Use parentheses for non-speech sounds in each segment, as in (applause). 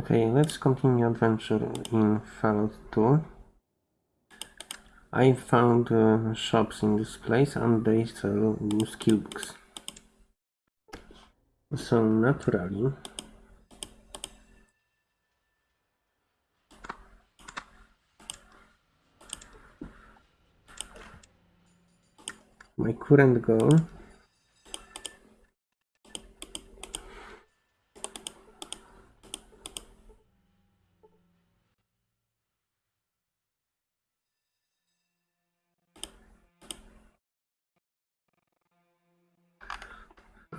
Okay, let's continue adventure in Fallout 2. I found uh, shops in this place and they sell skill books. So naturally, my current goal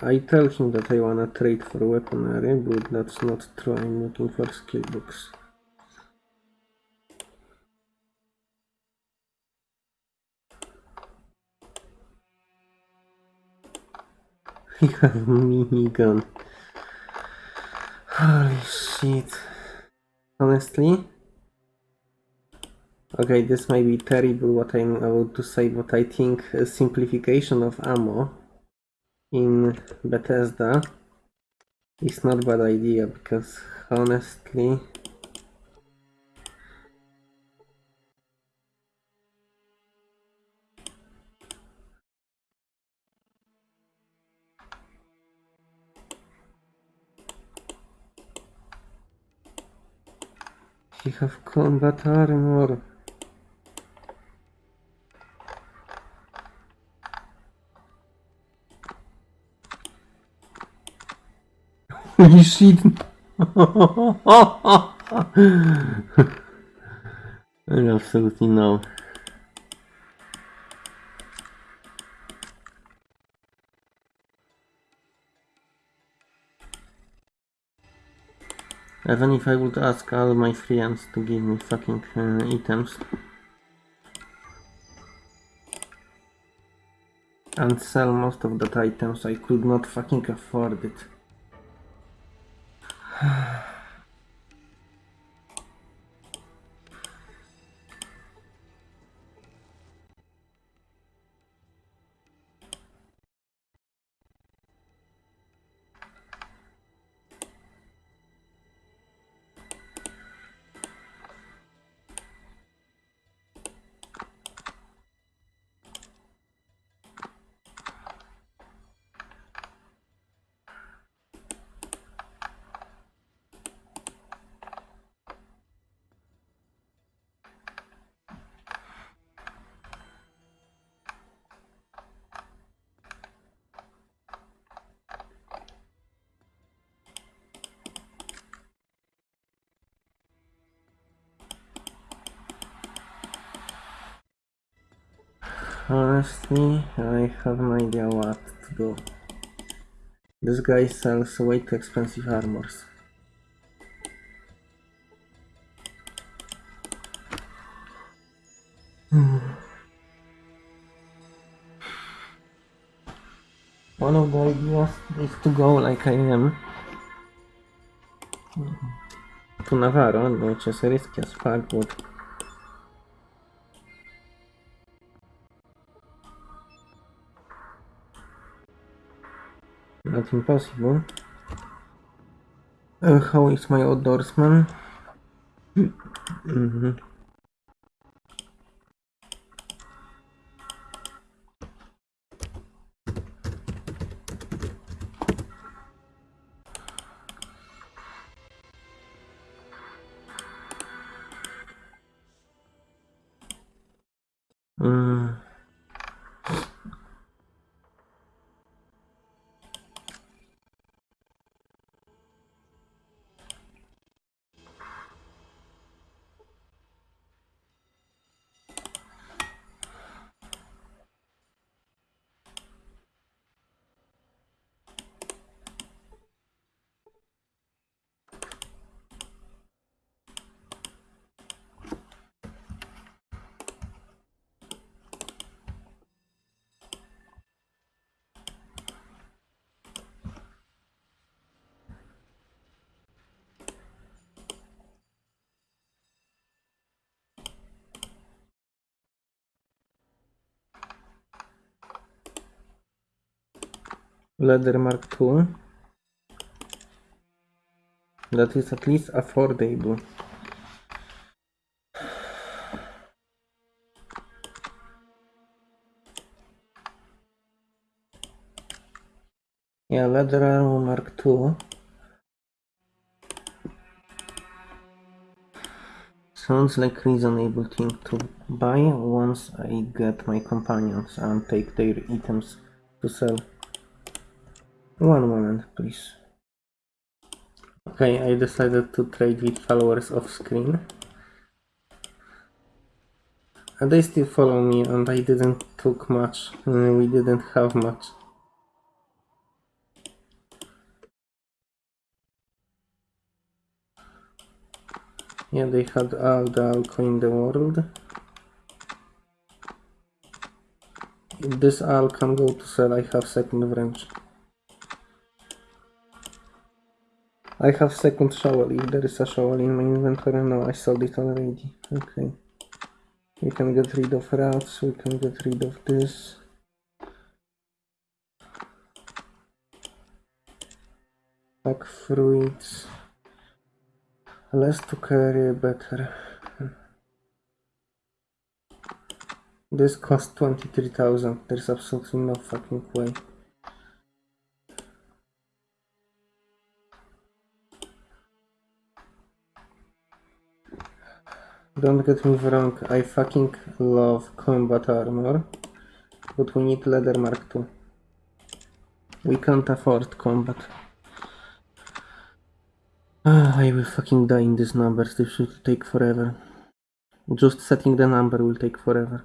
I tell him that I wanna trade for weaponry, but that's not true. I'm looking for skill books. (laughs) He minigun. Holy shit. Honestly? Okay, this might be terrible what I'm about to say, but I think a simplification of ammo in Bethesda. Is not bad idea because honestly he have combat armor Holy (laughs) shit! Absolutely no. Even if I would ask all my friends to give me fucking uh, items and sell most of that items, I could not fucking afford it. Ah. (sighs) (sighs) Honestly, I have no idea what to do. This guy sells way too expensive armors. Hmm. One of the ideas is to go like I am to Navarro, which is risky as fuck, but not impossible. Uh, how is my outdoorsman? (clears throat) Mhm. Leather Mark II. that is at least affordable. Yeah, armor mark II. Sounds like reasonable thing to buy once I get my companions and take their items to sell. One moment, please. Okay, I decided to trade with followers off screen. And they still follow me and I didn't took much. We didn't have much. Yeah, they had all the alcohol in the world. This all can go to sell, I have second wrench. I have second shovel if there is a shovel in my inventory. No, I sold it already. Okay. We can get rid of rats, we can get rid of this. Pack fruits. Less to carry, better. This cost 23,000. There's absolutely no fucking way. Don't get me wrong, I fucking love combat armor, but we need leather mark II. We can't afford combat. Ah, I will fucking die in these numbers, this should take forever. Just setting the number will take forever.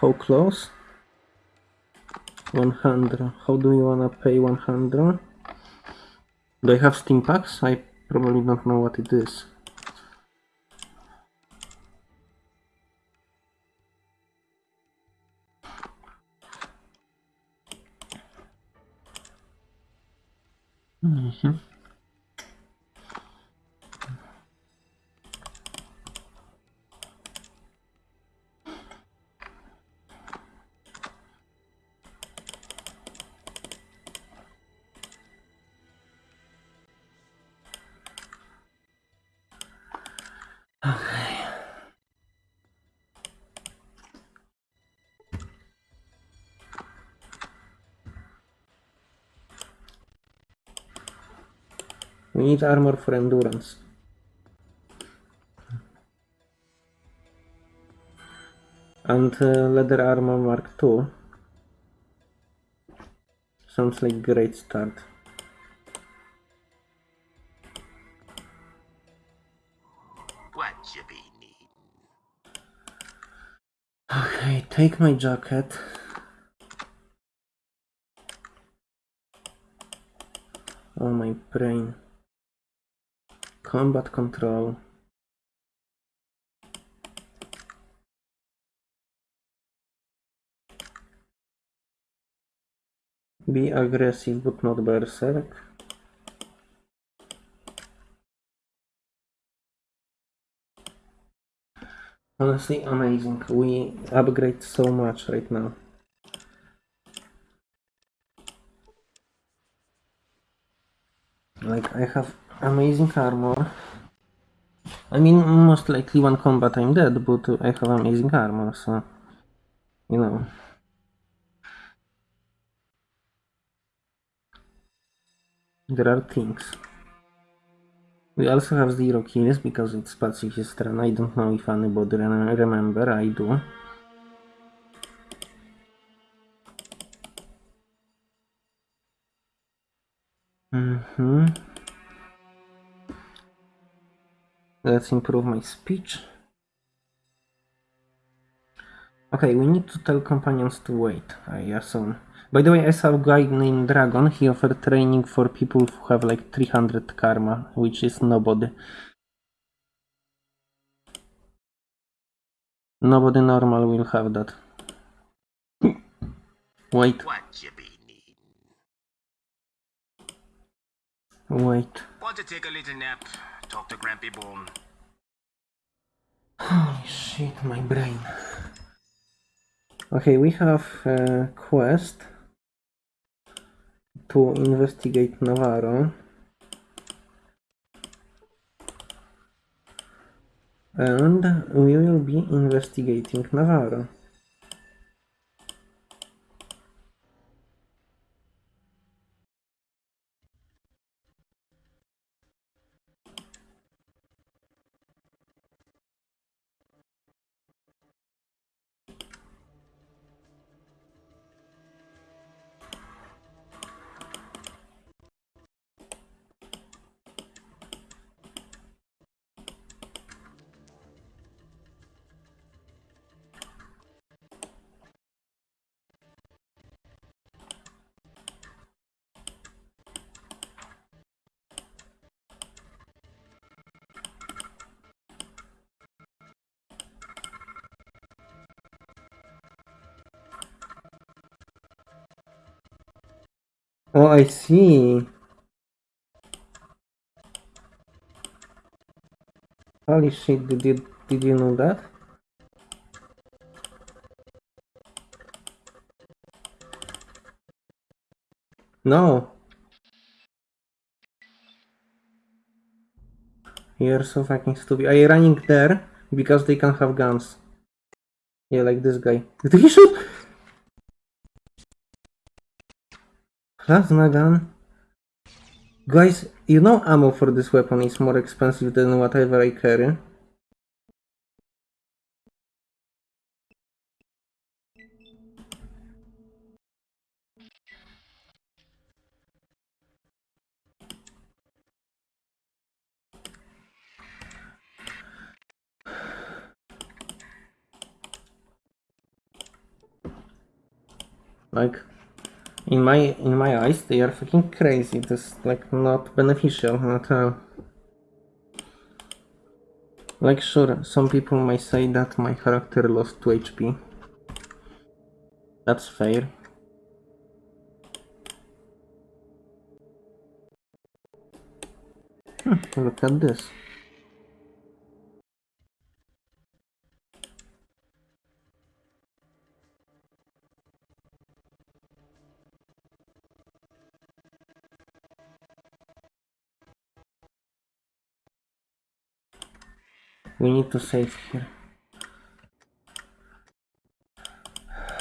How close? 100. How do you wanna pay 100? Do I have Stimpaks? I probably don't know what it is. Mhm. We need armor for endurance. And uh, leather armor mark 2. Sounds like great start. What you be needing? Okay, take my jacket. Oh my brain. Combat control. Be aggressive but not berserk. Honestly, amazing. We upgrade so much right now. Like, I have amazing armor. I mean, most likely one combat I'm dead, but I have amazing armor, so... You know. There are things. We also have zero kills because it's pacifist run. I don't know if anybody re- remember. I do. hmm Let's improve my speech. Okay, we need to tell companions to wait, I assume. By the way, I saw a guy named Dragon. He offered training for people who have like 300 karma, which is nobody. Nobody normal will have that. Wait, What you be wait. Want to take a little nap? Talk to Grampy Bone. Holy shit, my brain. Okay, we have a quest to investigate Navarro. And we will be investigating Navarro. I see. Holy shit, did you, did you know that? No. You're so fucking stupid. Are you running there? Because they can have guns. Yeah, like this guy. (laughs) Did he shoot? Plasma? Guys, you know ammo for this weapon is more expensive than whatever I carry. Like, in my in my eyes, they are fucking crazy. This like not beneficial at all. Like, sure, some people might say that my character lost 2 HP. That's fair. Hmm, look at this. We need to save here.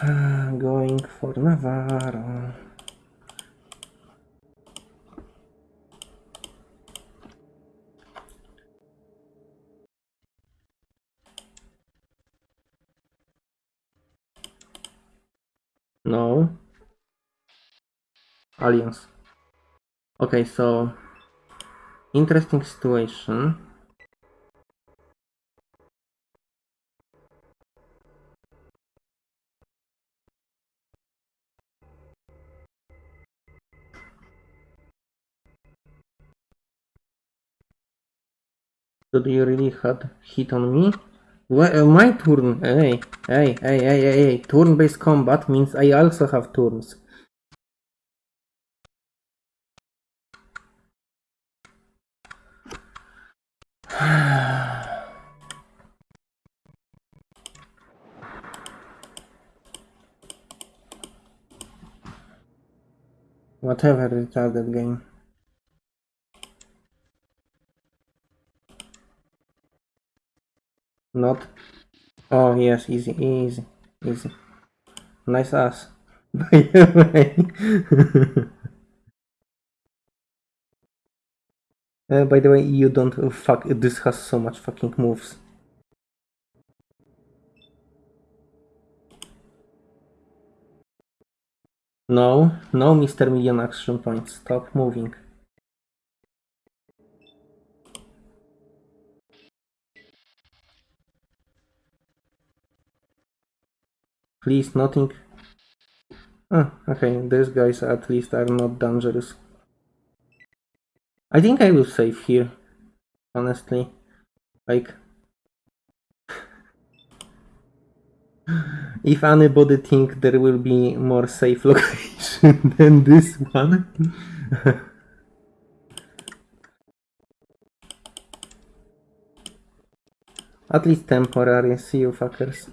Ah, going for Navarro. No. Aliens. Okay, so interesting situation. Did you really had hit on me? Wha- uh, my turn. Hey, hey, hey, hey, hey, hey. Turn-based combat means I also have turns. (sighs) Whatever retarded game. Not. Oh yes, easy, easy, easy. Nice ass. (laughs) By the way. (laughs) Uh, by the way, you don't fuck. This has so much fucking moves. No, no, Mr. Million action points. Stop moving. Please, nothing. Ah, okay, these guys at least are not dangerous. I think I will save here, honestly. Like, (sighs) if anybody think there will be more safe (laughs) location than this one, (laughs) At least temporary, see you fuckers.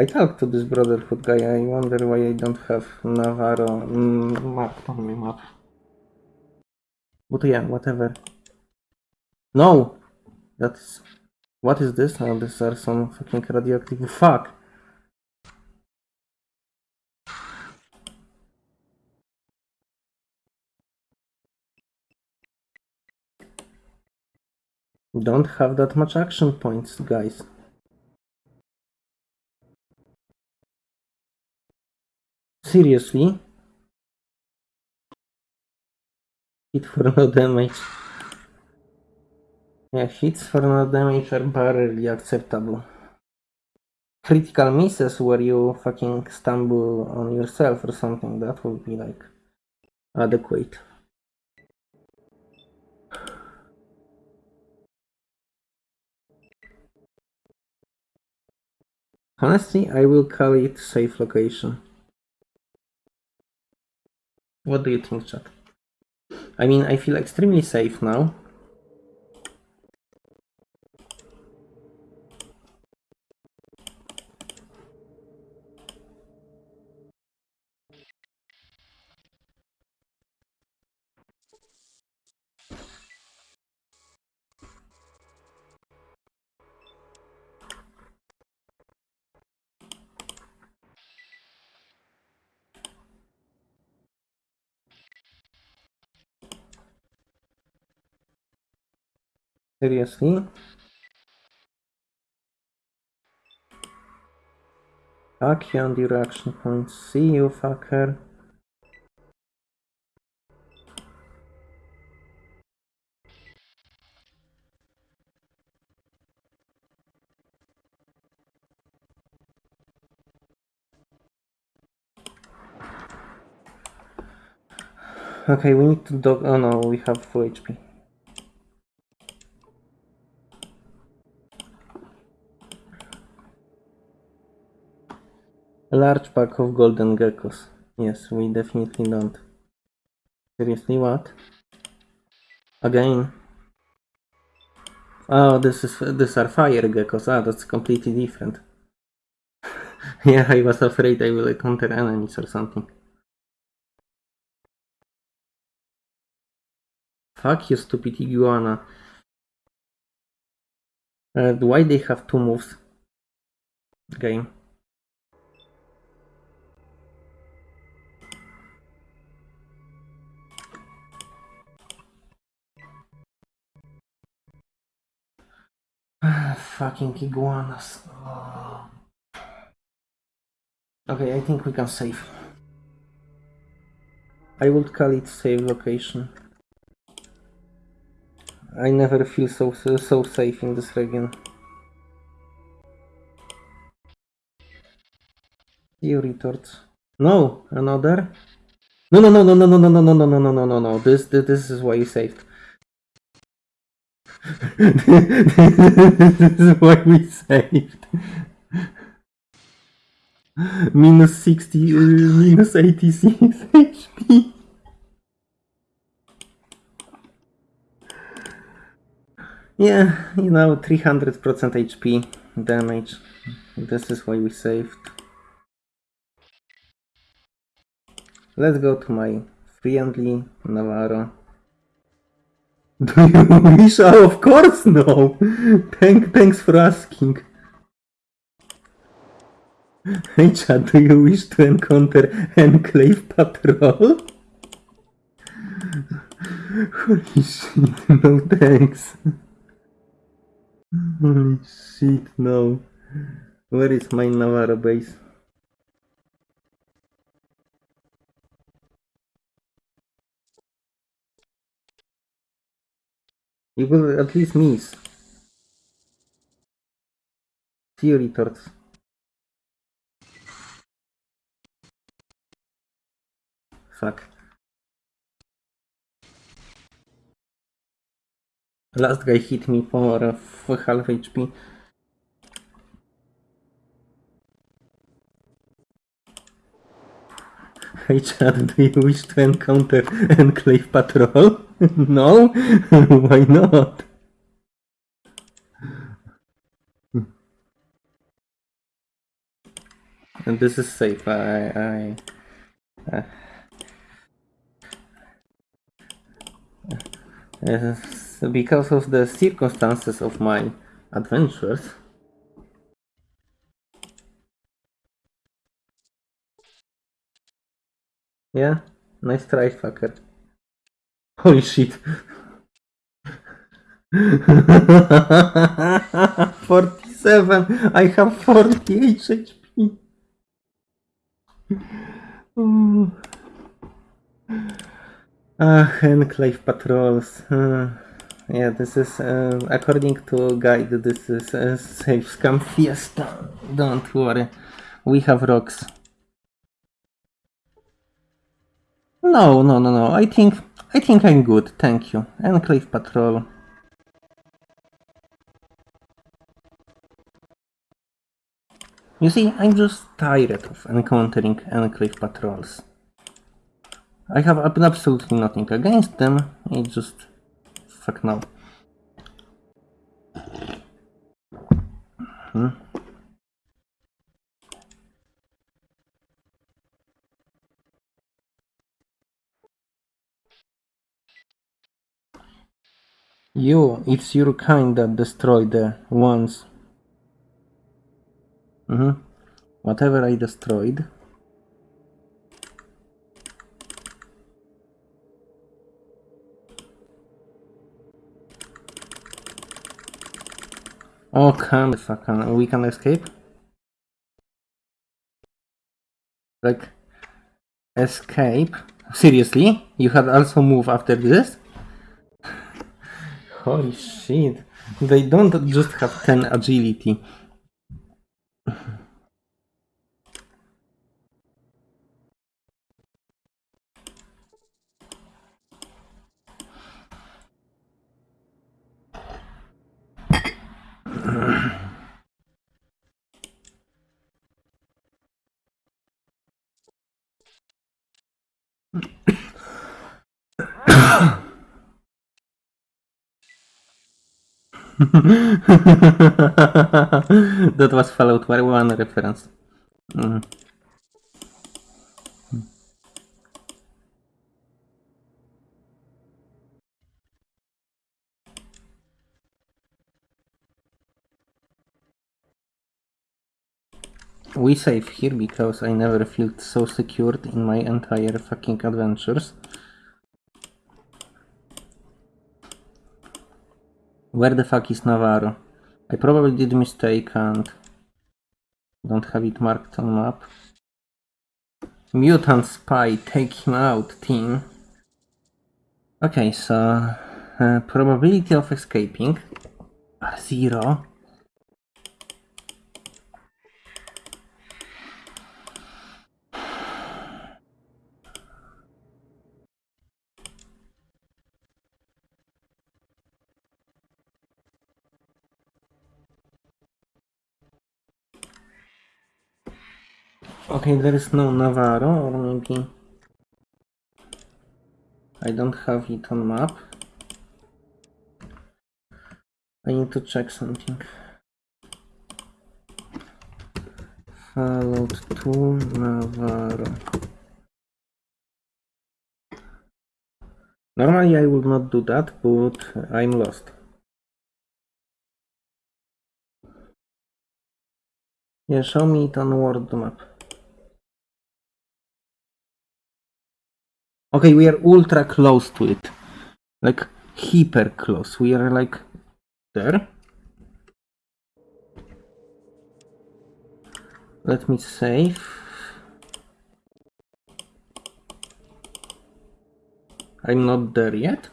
I talked to this Brotherhood guy, I wonder why I don't have Navarro mm, marked on my map. But yeah, whatever. No! That's... What is this? Oh, these are some fucking radioactive... Fuck! Don't have that much action points, guys. Seriously? Hit for no damage. Yeah, hits for no damage are barely acceptable. Critical misses where you fucking stumble on yourself or something, that would be like adequate. Honestly, I will call it safe location. What do you think, chat? I mean, I feel extremely safe now. Seriously? Fuck um you on the reaction points. See you, fucker. Okay, we need to dog. Oh no, we have full HP. Large pack of golden geckos. Yes, we definitely don't. Seriously, what? Again? Oh, this is these are fire geckos. Ah, that's completely different. (laughs) yeah, I was afraid I will encounter enemies or something. Fuck you, stupid iguana. Uh, why they have two moves? Game. Fucking iguanas. Oh. Okay, I think we can save. I would call it save location. I never feel so so, safe in this region. You retorts. No, another. No, no, no, no, no, no, no, no, no, no, no, no, no, no, no. This, this, this is why you saved. This is why we saved. Minus 60, uh, minus 86 HP. Yeah, you know, 300% HP damage. This is why we saved. Let's go to my friendly Navarro. Do you wish? Oh, of course no! Thank, thanks for asking. Hey Chad, do you wish to encounter Enclave Patrol? Holy shit, no thanks. Holy shit, no. Where is my Navarro base? You will at least miss. See you retorts. Fuck. Last guy hit me for, uh, for half HP. Hey Chad, do you wish to encounter Enclave Patrol? (laughs) no? (laughs) Why not? And this is safe. I. I uh, uh, because of the circumstances of my adventures. Yeah, nice try, fucker. Holy shit. (laughs) 47. I have 48 HP. Ooh. Ah, enclave patrols. Uh, yeah, this is uh, according to guide. This is a safe scam fiesta. Don't worry, we have rocks. No, no, no, no. I think I think I'm good. Thank you. Enclave patrol. You see, I'm just tired of encountering enclave patrols. I have absolutely nothing against them, it's just... fuck no. Hmm. You, it's your kind that destroyed the ones Mm-hmm. Whatever I destroyed. Oh, come on. We can escape? Like, escape? Seriously? You had also move after this? Holy shit. They don't just have 10 agility. (laughs) that was Fallout 1 reference. Mm. We save here because I never felt so secured in my entire fucking adventures. Where the fuck is Navarro? I probably did mistake and don't have it marked on map. Mutant spy, take him out, team. Okay, so uh, probability of escaping are zero. Okay, there is no Navarro, or maybe I don't have it on map. I need to check something. Fallout 2 Navarro. Normally I would not do that, but I'm lost. Yeah, show me it on world map. Okay, we are ultra close to it. Like, hyper close. We are like there. Let me save. I'm not there yet.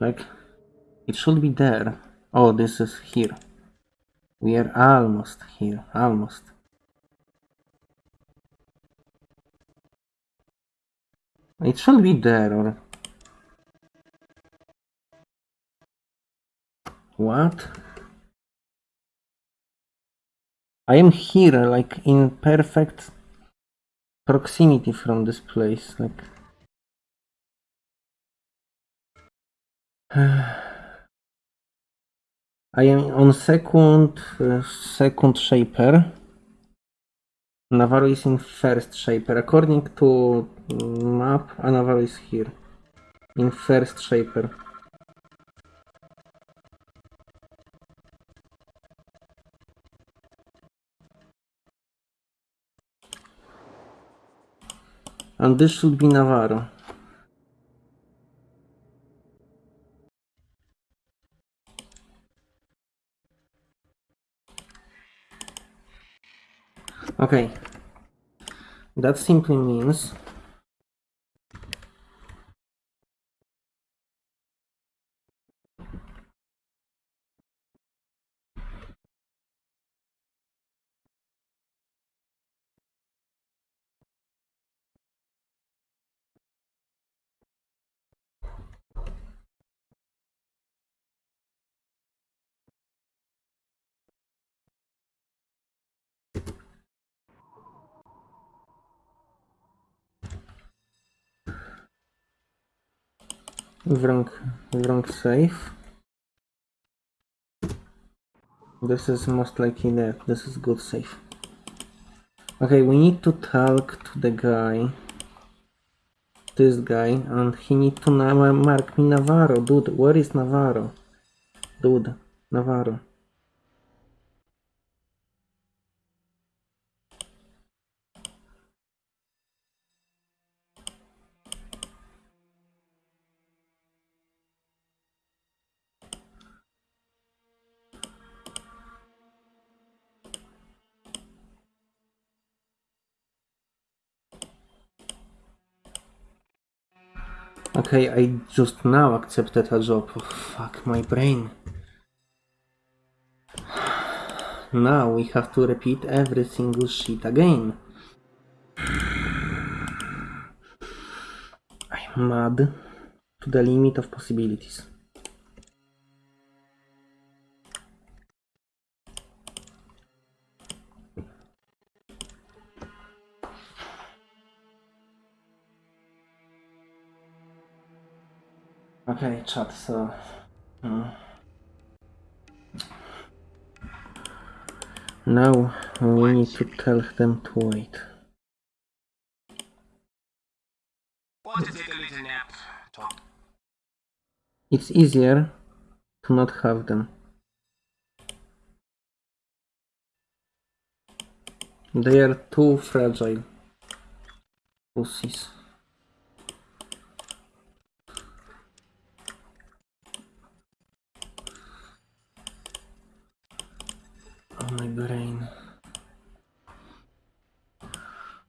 Like, it should be there. Oh, this is here. We are almost here, almost. It should be there or... What? I am here, like, in perfect... proximity from this place, like. (sighs) I am on second, uh, second shaper. Navarro is in first shaper. According to map, uh, Navarro is here. In first shaper. And this should be Navarro. Okay. That simply means wrong, wrong save. This is most likely that. This is good save. Okay, we need to talk to the guy. This guy, and he need to mark me Navarro. Dude, where is Navarro? Dude, Navarro. Okay, I just now accepted a job. Oh, fuck my brain. Now we have to repeat every single shit again. I'm mad to the limit of possibilities. Okay, chat, so... hmm. Now we need to tell them to wait. Want to take a little nap? Talk. It's easier to not have them. They are too fragile. Pussies. My brain.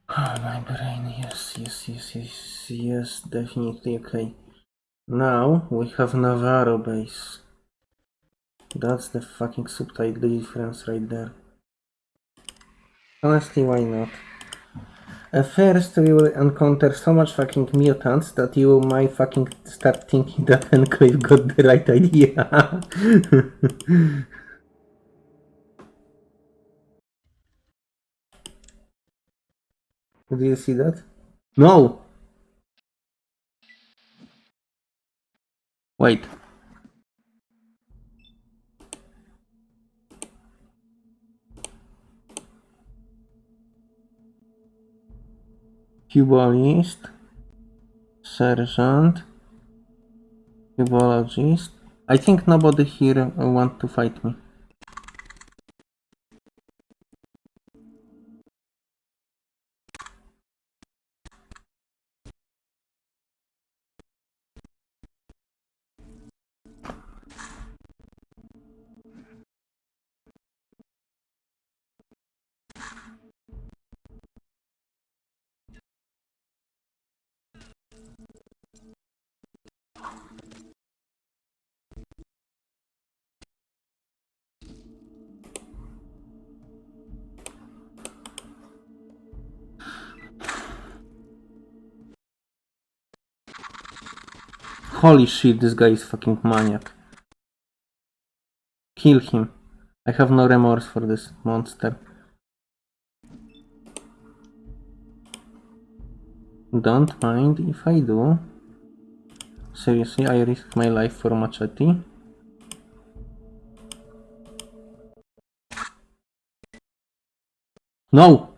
Oh my brain, yes, yes, yes, yes, yes, definitely okay. Now we have Navarro base. That's the fucking subtitle difference right there. Honestly, why not? At first, we will encounter so much fucking mutants that you might fucking start thinking (laughs) that Enclave got the right idea. (laughs) Did you see that? No! Wait. Cubalist, Sergeant, Cubologist. I think nobody here want to fight me. Holy shit, this guy is fucking maniac. Kill him. I have no remorse for this monster. Don't mind if I do. Seriously, I risk my life for machete. No!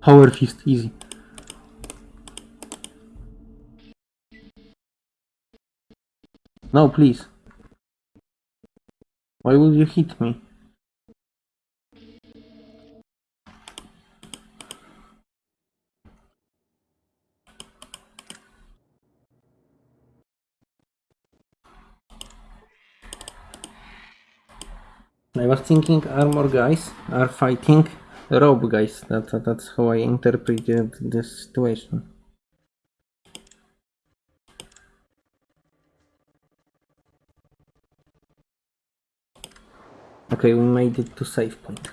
Power fist, easy. No, please. Why would you hit me? I was thinking armor guys are fighting robe guys. That, that- that's how I interpreted this situation. Okay, we made it to save point.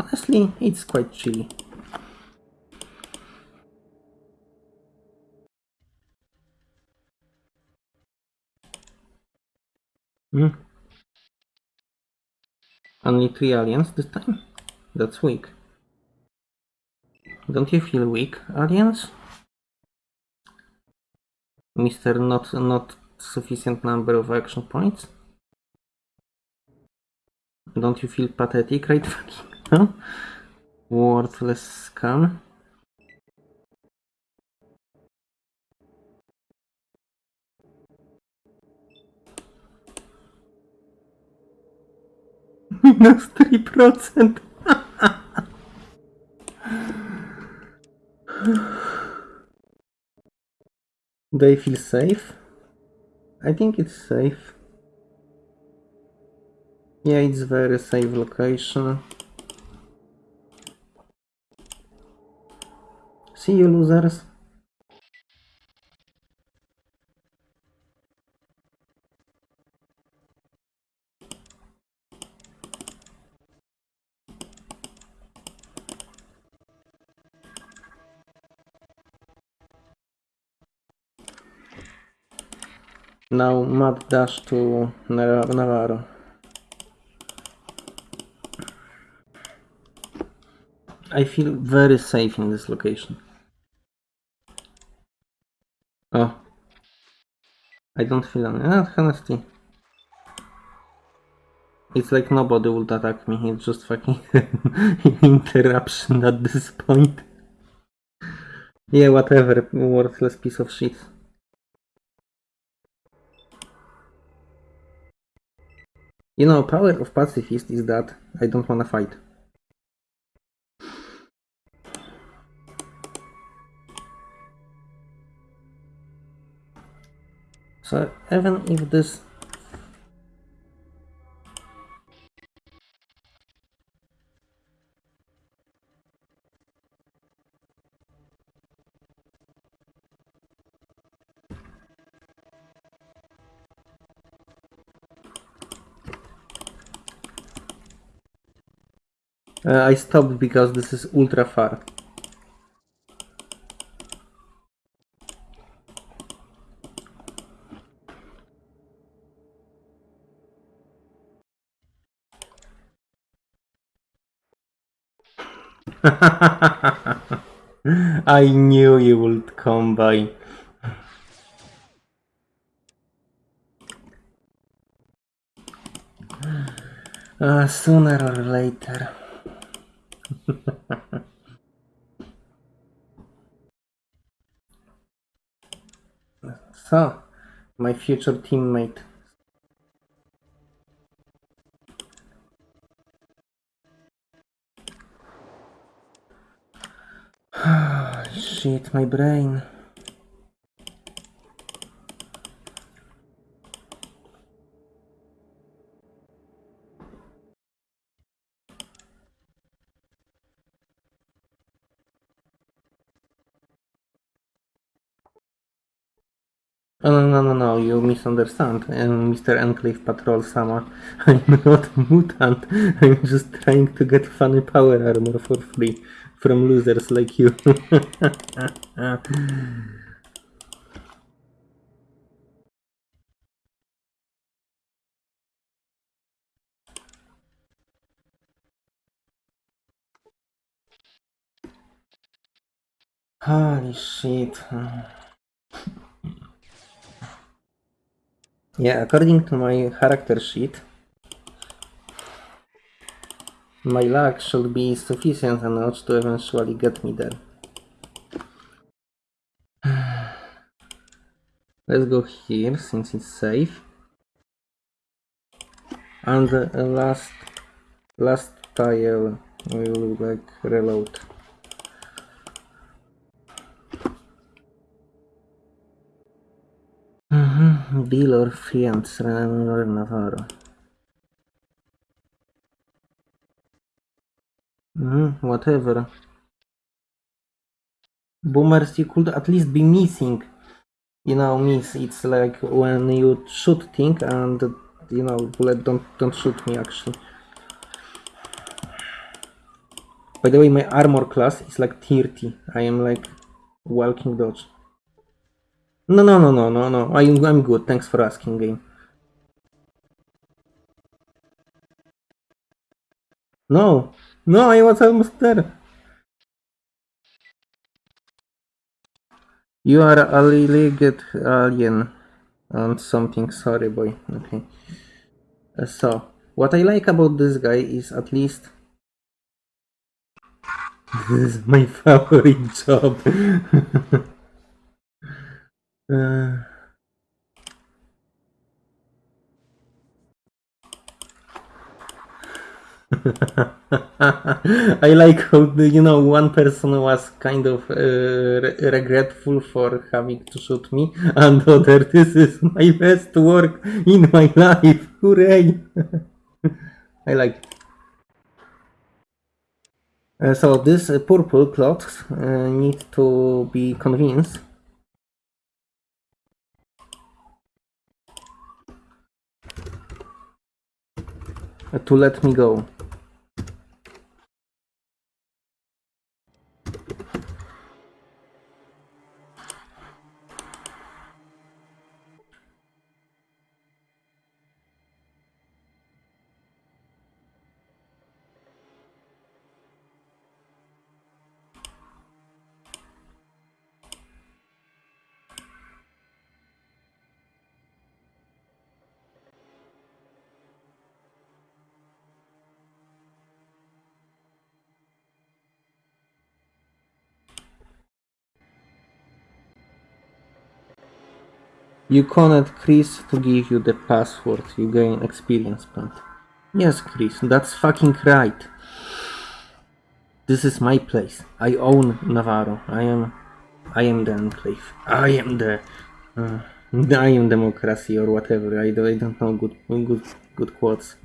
Honestly, it's quite chilly. Hmm. Only three aliens this time? That's weak. Don't you feel weak, aliens? Mister not not sufficient number of action points? Don't you feel pathetic right (laughs) fucking now? Worthless scum. Minus 3%. They feel safe? I think it's safe. Yeah, it's very safe location. See you losers. Now mad dash to Nav- Navarro. I feel very safe in this location. Oh. I don't feel any. Ah, honesty. It's like nobody would attack me, it's just fucking (laughs) interruption at this point. Yeah, whatever, worthless piece of shit. You know, power of pacifist is that I don't wanna fight. So even if this Uh, I stopped because this is ultra far. (laughs) I knew you would come by. Uh, sooner or later. So, my future teammate. (sighs) Shit, my brain. No, no, no, no, you misunderstand. I'm Mr. Enclave Patrol Sama. (laughs) I'm not a mutant. (laughs) I'm just trying to get funny power armor for free from losers like you. (laughs) Holy shit. Yeah, according to my character sheet, my luck should be sufficient enough to eventually get me there. (sighs) Let's go here since it's safe. And uh, last last tile will like reload. Bill or Renan or Navarro. Mhm, whatever. Boomers, you could at least be missing. You know, miss. It's like when you shoot thing and you know, bullet don't don't shoot me actually. By the way, my armor class is like 30. I am like walking dodge. No, no, no, no, no, no. I'm, I'm good. Thanks for asking, game. No, no, I was almost there. You are a legged alien and something. Sorry, boy. Okay. Uh, so, what I like about this guy is at least (laughs) this is my (laughs) favorite job. (laughs) Uh, (laughs) I like how you know one person was kind of uh, re- regretful for having to shoot me, (laughs) and other this is my best work in my life. (laughs) Hooray! I like. It. Uh, so this uh, purple clothes uh, need to be convinced to let me go. You connect Chris to give you the password. You gain experience point. Yes, Chris, that's fucking right. This is my place. I own Navarro. I am, I am the enclave. I am the, uh, I am democracy or whatever. I, I don't know good, good, good quotes.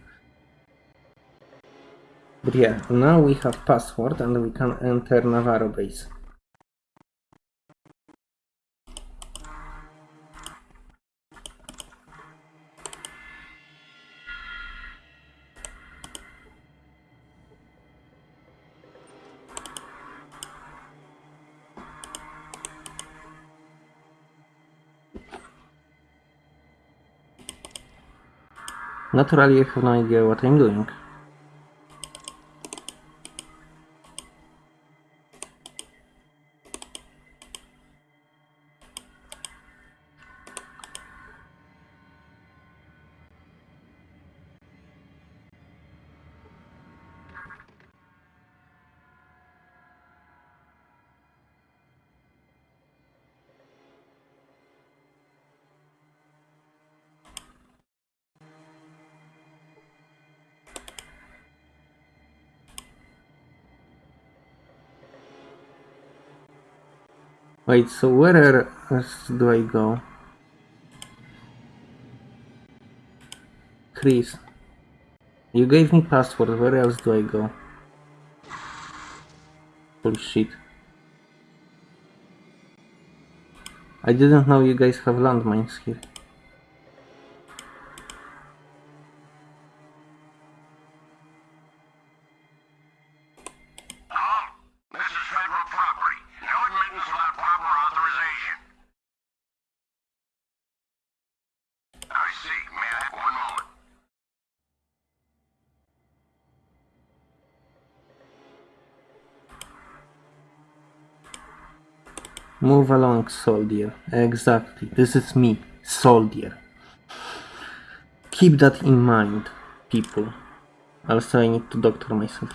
But yeah, now we have password and we can enter Navarro base. Naturally, I have no idea what I'm doing. Wait, so where else do I go? Chris, you gave me password, where else do I go? Holy shit. I didn't know you guys have landmines here. Move along, soldier. Exactly. This is me, soldier. Keep that in mind, people. Also, I need to doctor myself.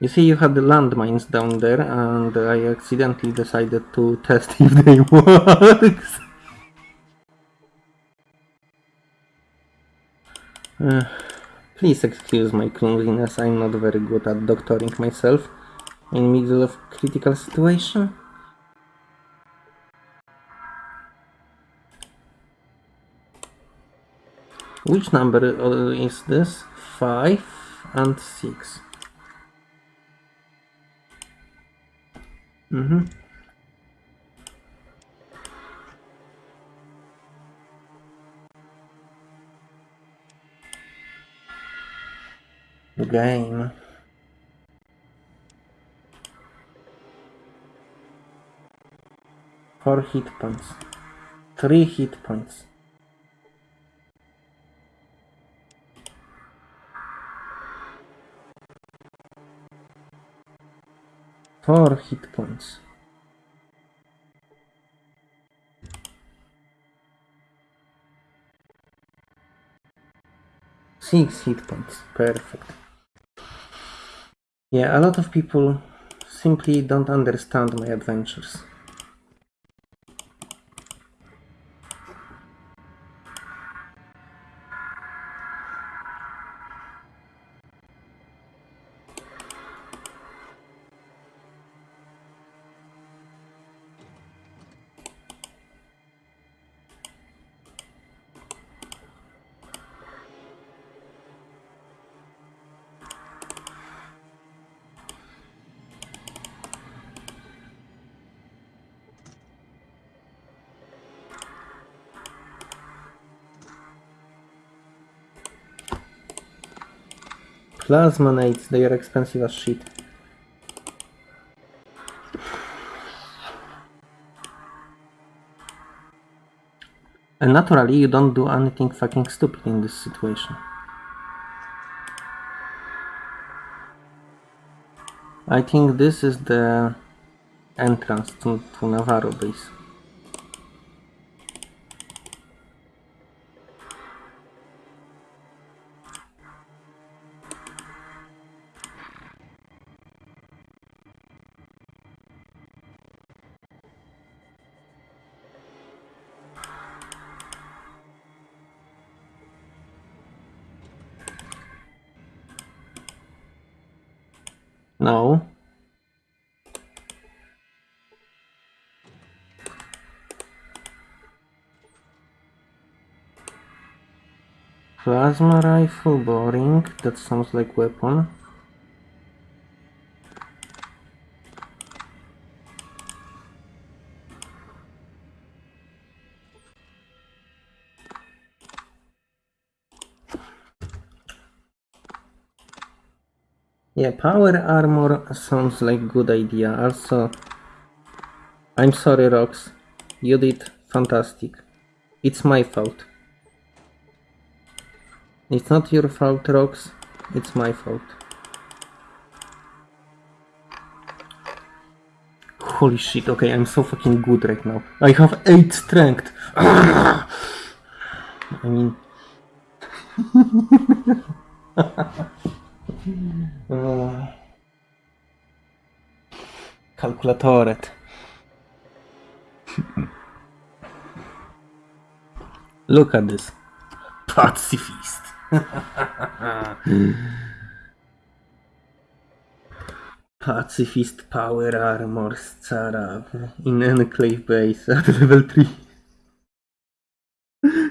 You see, you had the landmines down there, and I accidentally decided to test (laughs) if they work. (sighs) Uh, please excuse my clumsiness, I'm not very good at doctoring myself in middle of critical situation. Which number uh, is this? 5 and 6. Mm-hmm. The game. Four hit points. Three hit points. Four hit points. Six hit points. Perfect. Yeah, a lot of people simply don't understand my adventures. Plasma nades, they are expensive as shit. And naturally, you don't do anything fucking stupid in this situation. I think this is the entrance to, to Navarro base. Plasma rifle, boring. That sounds like weapon. Yeah, power armor sounds like good idea. Also, I'm sorry, Rox. You did fantastic. It's my fault. It's not your fault, Rox. It's my fault. Holy shit, okay, I'm so fucking good right now. I have 8 strength. (sighs) I mean... (laughs) Uh, Kalkulatoret. (laughs) Look at this. Pacifist. (laughs) Pacifist power armor Scarav in enclave base at level 3. (laughs)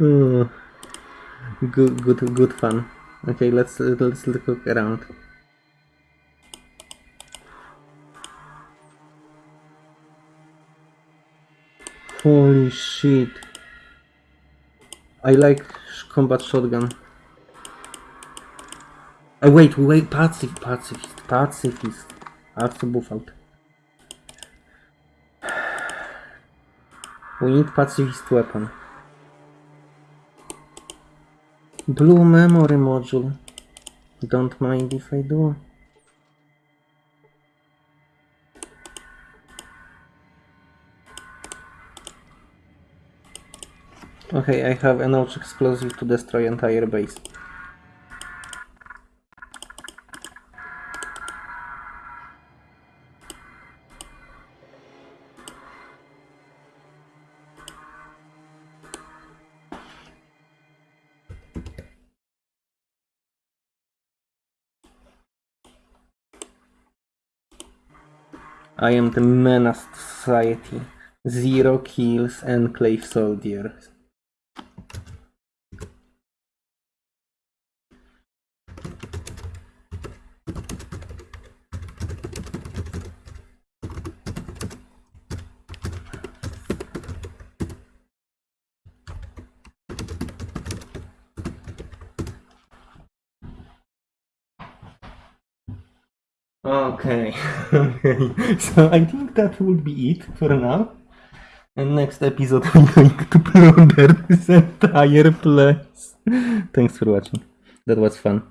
oh, good, good, good fun. Okay, let's let's look around. Holy shit! I like combat shotgun. Uh, wait, wait, pacifist, pacifist, pacifist. Arcybufalt. (sighs) We need pacifist weapon. Blue memory module. Don't mind if I do. Okay, I have an Ouch explosive to destroy entire base. I am the menace society. Zero kills, enclave soldier. Okay. (laughs) So I think that would be it for now. And next episode (laughs) we're going to plunder this entire place. Thanks for watching. That was fun.